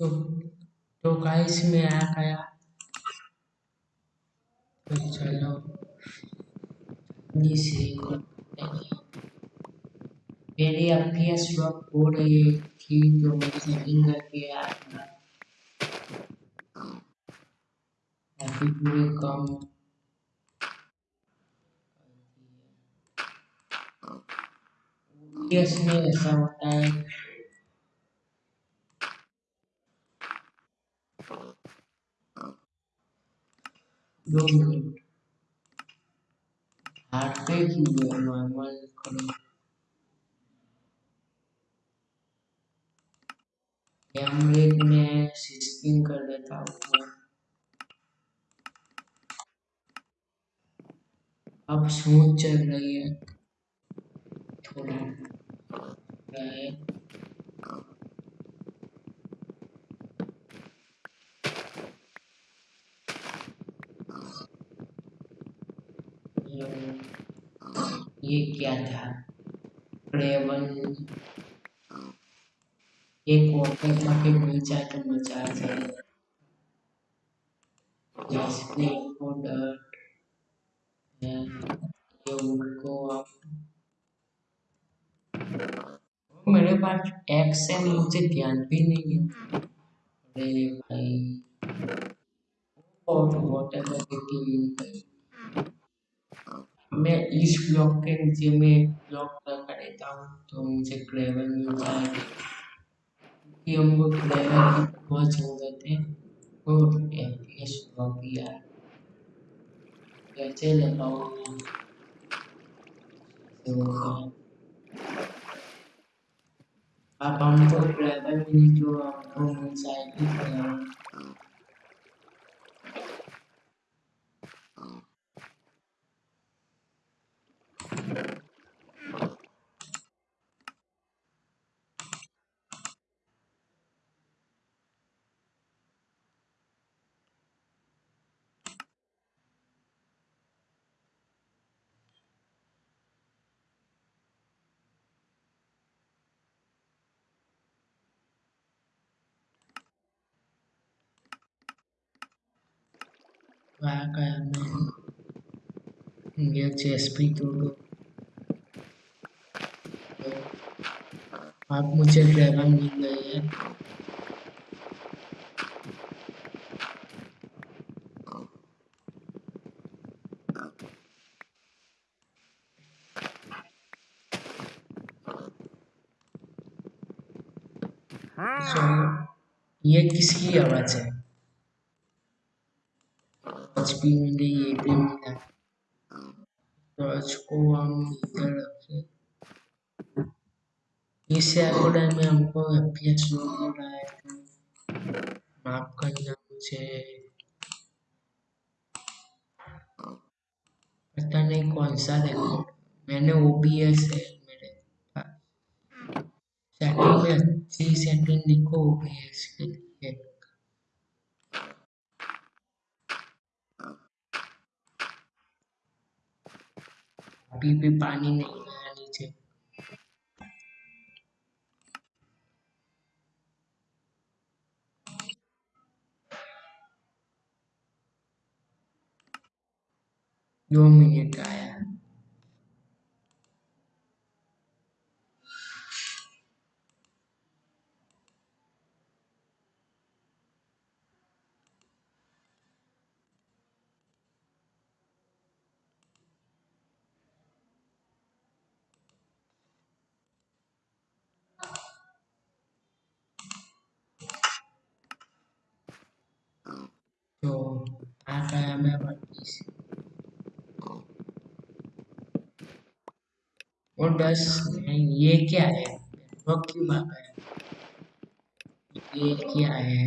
तो तो गाइस में आ गया। तो चलो से मेरी एफपीएस ड्रॉप हो रही थी तो मैं सेटिंग आया था काफ़ी पूरे कम। एफपीएस में ऐसा होता है दो मिनट। हार्ड पे की नॉर्मल करो। कैम रेट में सिक्सटीन कर देता हूँ। अब स्मूथ चल रही है थोड़ा है ये क्या था? ट्रेवल एक वाटर जाके मिल जाए तो आ जाए जैसे डर्ट है, ये उनको आप मेरे पास एक्स है, मुझे ध्यान भी नहीं है। अरे भाई, बहुत वाटर जाके मैं इस ब्लॉक के नीचे में एक ब्लॉक लगा देता हूँ तो मुझे ग्रेवल मिल जाएगा क्योंकि हमको ग्रेवल की बहुत ज़रूरत है। और एफ़ पी एस ब्लॉक यार। कैसे लगाऊँगा आप हमको ग्रेवल मिल जो आपको मिल जाएगी वहाँ गया मैं ये चेस्पी आप मुझे ड्रैगन मिल गई है। ये किसकी आवाज़ है? भी मिली ये भी मिला। टॉर्च को हम इधर रखे इस एकोडर में हमको एफपीएस लो हो रहा है माफ़ करना मुझे पता नहीं कौन सा देखो मैंने ओबीएस है मेरे सेटिंग में अच्छी सेटिंग लिखो ओबीएस के लिए। अभी भी पानी नहीं दो मिनट आया तो आ गया मैं वापिस और दस ये क्या है? वो क्यों भागा है? ये क्या है?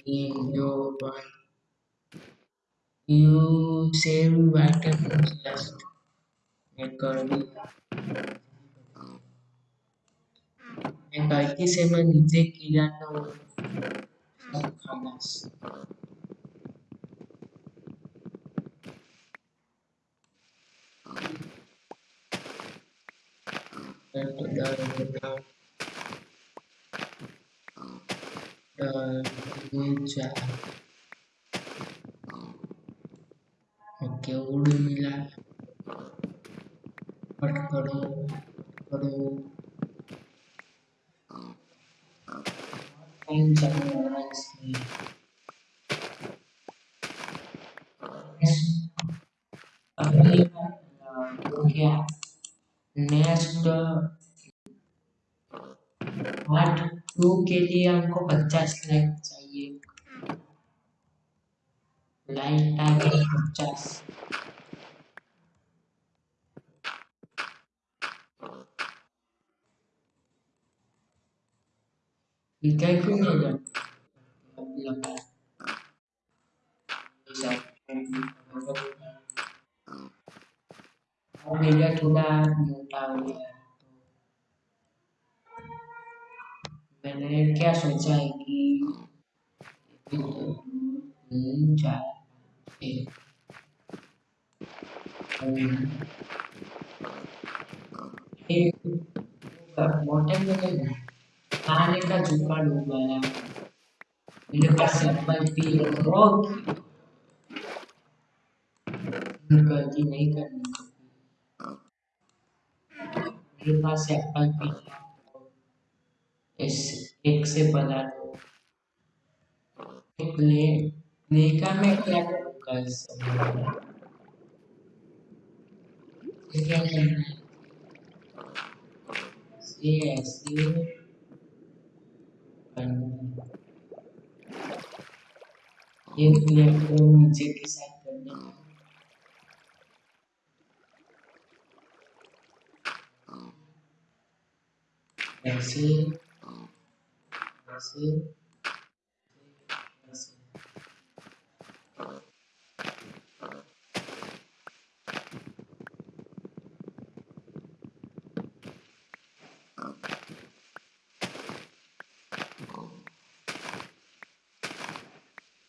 तीन दो one you save item just मैं कर दिया मैं गलती से मैं नीचे गिरा तो सब खालास ये चार ओके उड़ मिला कट करो करो टाइम चलने के लिए हमको पचास लाइक चाहिए लाइक टारगेट पचास इधर क्यों नहीं लगा मेरा थोड़ा मोटा हो गया मैंने क्या सोचा है कि छः एक। मोटे में खाने का हो गया। मेरे पास है, बहुत। गलती नहीं करनी। मेरे पास है। इस एक से बना दो। का मैं क्या करना। है ये को नीचे की साइड करना। ऐसे ऐसे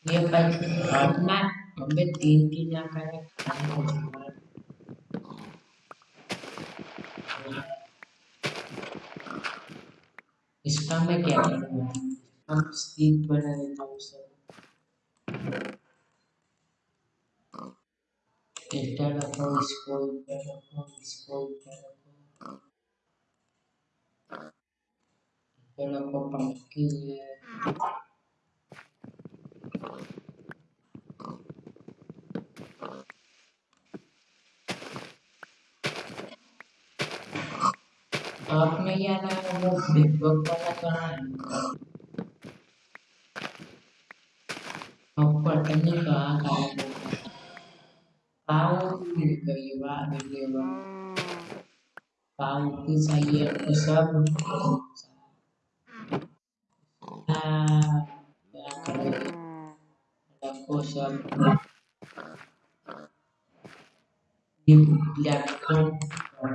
ये हमें तीन की करे जुगाड़ इसका मैं क्या करूँगा हम स्टिक बना देता हूँ सब इधर रखो इसको इधर रखो इसको इधर रखो इधर रखो पंखी है आप में यार वो बिग बॉक वाला कहाँ है अब पता नहीं कहाँ गायब हो गया पाव मिल गई वाह मिले वाह पाव की चाहिए तो सब हाँ, क्या करें रखो सब ये लैपटॉप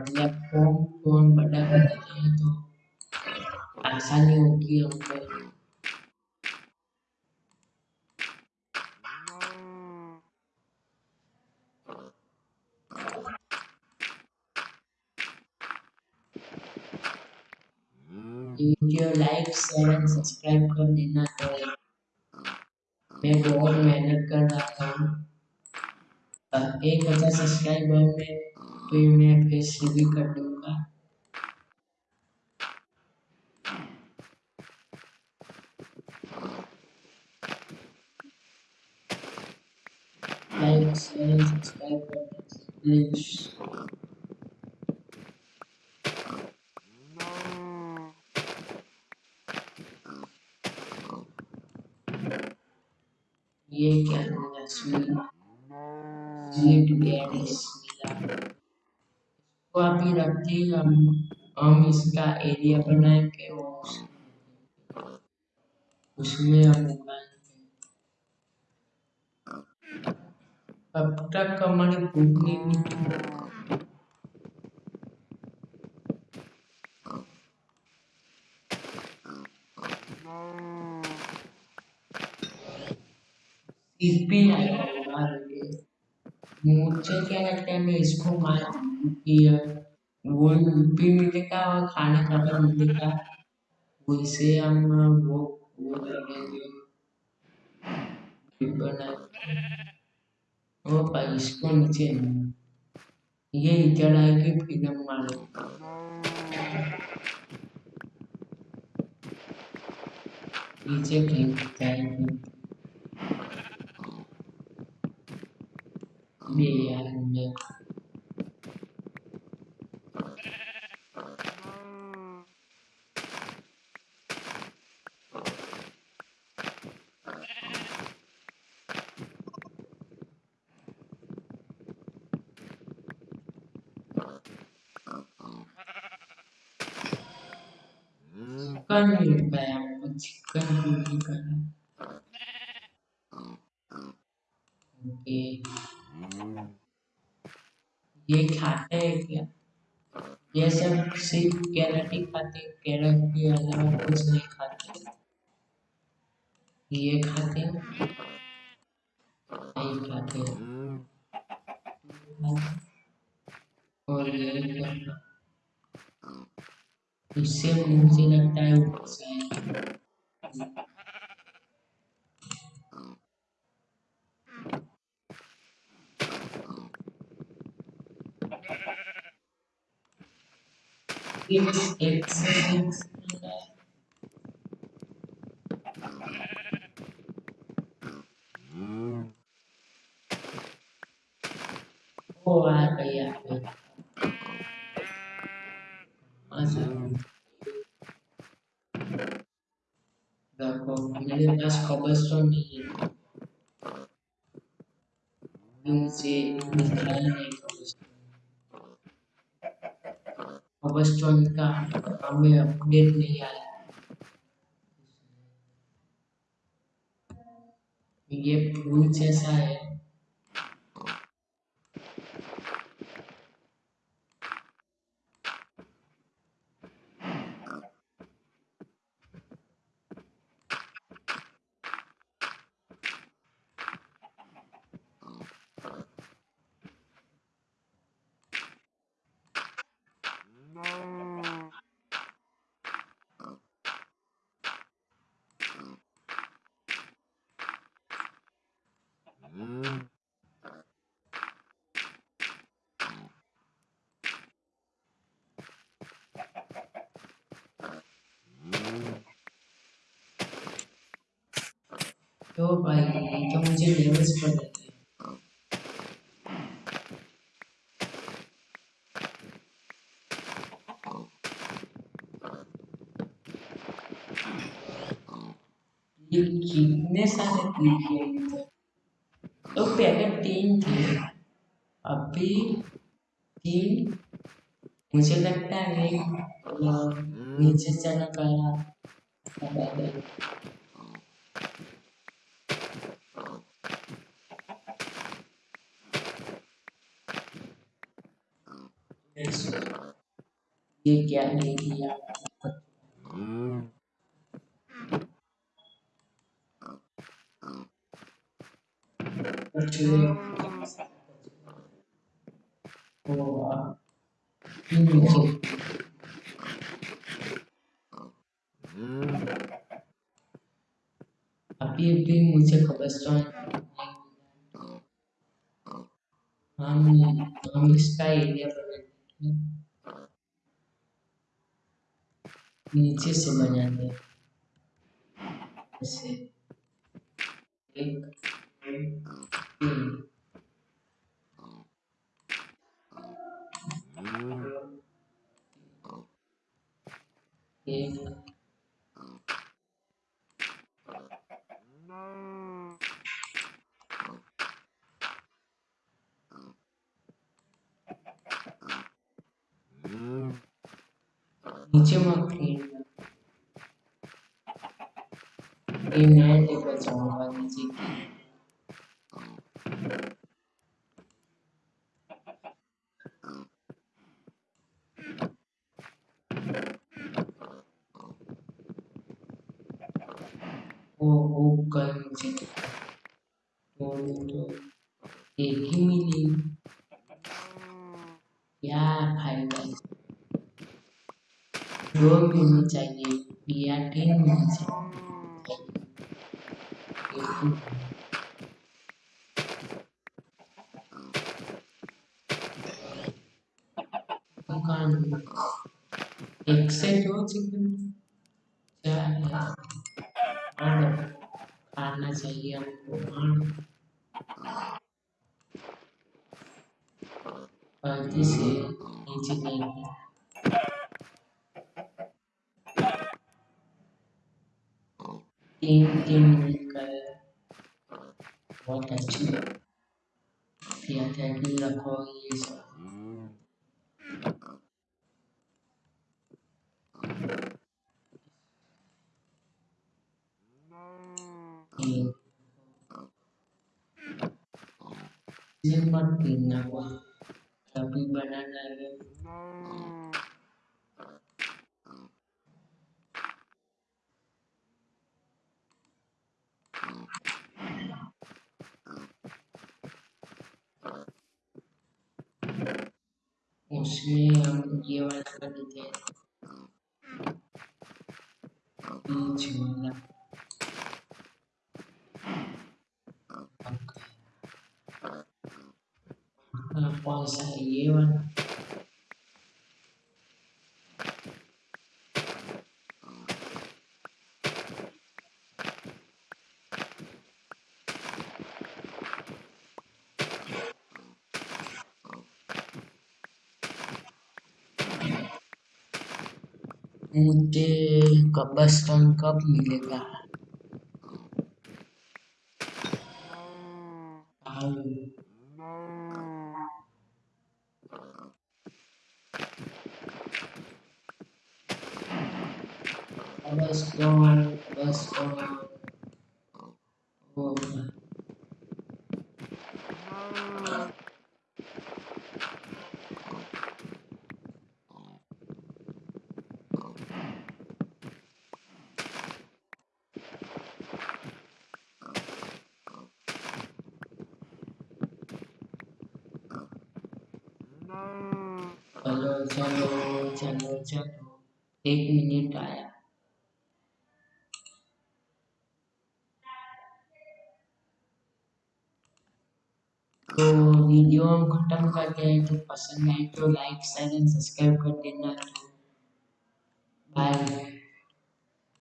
लैपटॉप फ़ोन बड़ा कर देते हैं तो आसानी होगी हमको video like share and subscribe कर देना तो मैं बहुत मेहनत कर रहा था। एक हज़ार सब्सक्राइबर में तो मैं फिर से कर दूँगा लाइक शेयर सब्सक्राइब कर प्लीज़ ये क्या होगा स्वीट स्वीट गैरिस मिला अभी रखते ही, हम हम इसका एरिया बनाएँगे और उसमें हम उगाएँगे अब तक हमारी भूख नहीं मार के मुझे क्या लगता है, मैं इसको वो भी मिलेगा और खाने का भी मिलेगा। वैसे हम वो वो लगेंगे बना वो भाई इसको नीचे ये इधर आएगी फिर हम मारेंगे नीचे फेंक जाएगी ये यार मैं चिकन मिल गया हमको चिकन भी करना ओके ये खाते हैं क्या ये सब सिर्फ़ कैरेट ही खाते हैं कैरेट के अलावा कुछ नहीं खाते ये खाते हैं नहीं खाते और इससे मुझे लगता है ऊपर से आएगी। It's it's आ गई आ गई अच्छा देखो मेरे पास कॉबलस्टोन नहीं है मुझे दिखाया नहीं कॉबलस्टोन कॉबलस्टोन का हमें अपडेट नहीं आया ये फूल जैसा है तो भाई तो मुझे लेवल्स पर देते हैं ये कितने सारे किए तो पहले तीन थे। अभी तीन मुझे लगता है, नीचे चला गया पहले ये क्या लिया नीचे। अभी भी मुझे कब्रिस्तान हम हम इसका एरिया बनाएँगे। नीचे से बनाएँगे ऐसे एक तीन एक नीचे Тема Кремля. Кремля दो मिलनी चाहिए या तीन मिलनी चाहिए दुकान एक से दो चिकन क्या है और खाना चाहिए हमको गलती से नीचे नहीं तीन तीन मिनट का बहुत अच्छी फिर टैगिंग रखो ये सब मत पीना को कभी बनाना है उसमें हम ये वाला कर देते हैं बीच वाला कौन सा है बस वाला कब मिलेगा? चलो चलो चलो। एक मिनट आया। तो वीडियो हम खत्म करते हैं। तो पसंद आए तो लाइक शेयर एंड सब्सक्राइब कर देना।